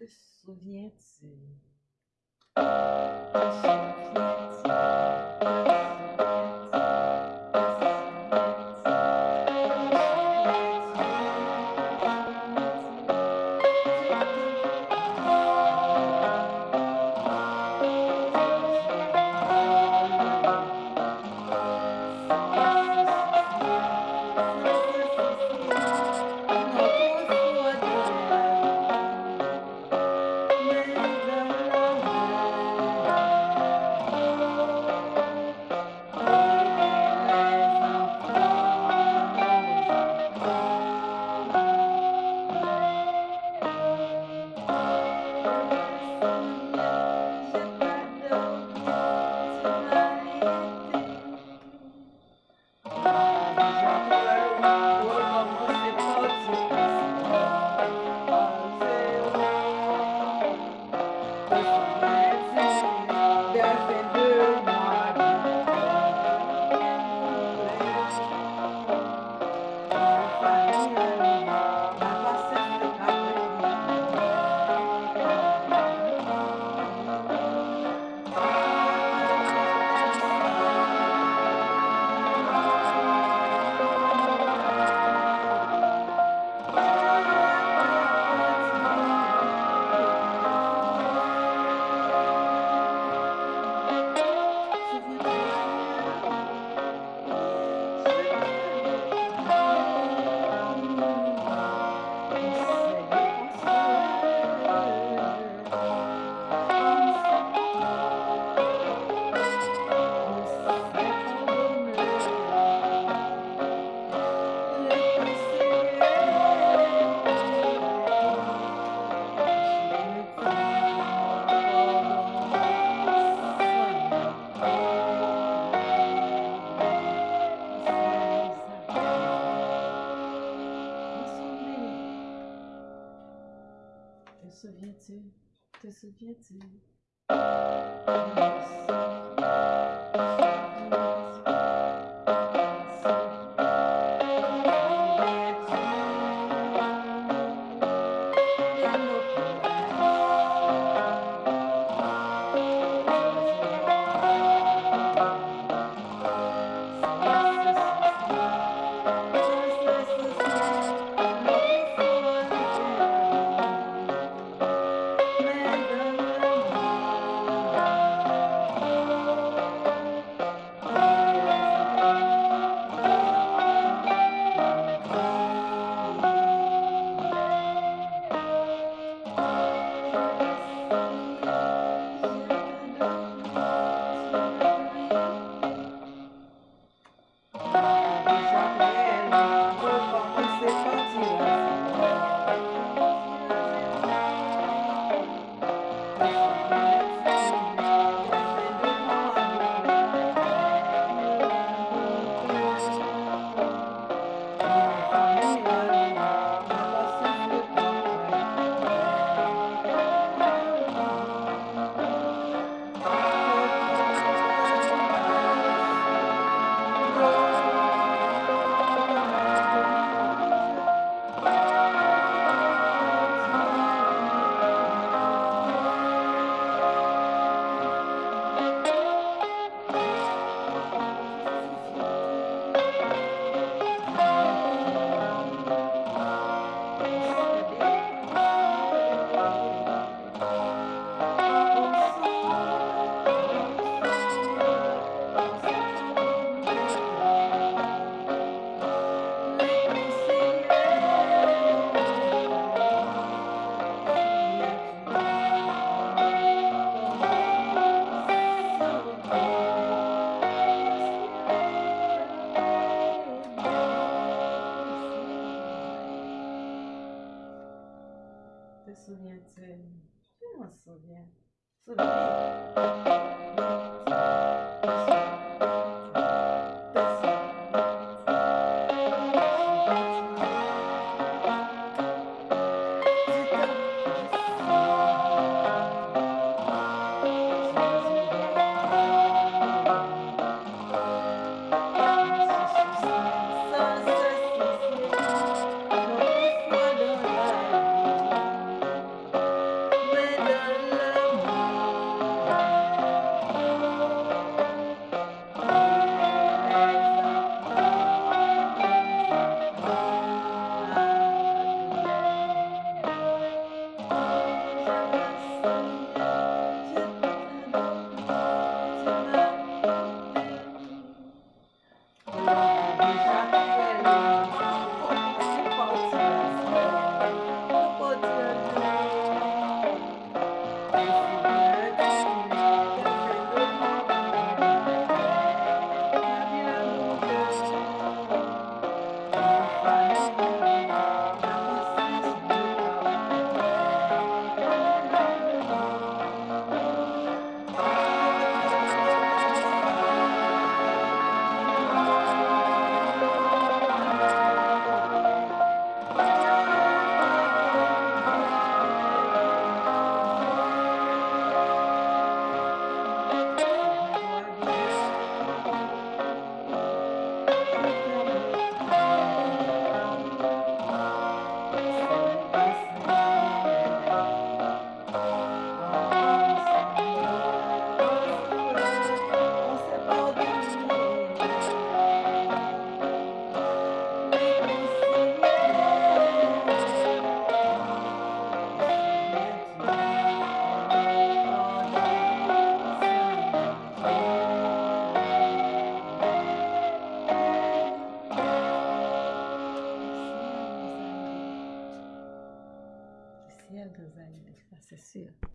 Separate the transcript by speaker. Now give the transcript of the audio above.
Speaker 1: Te souviens-tu? Souviens-tu? 就是兼职。这十年这内，这么十年，是不是？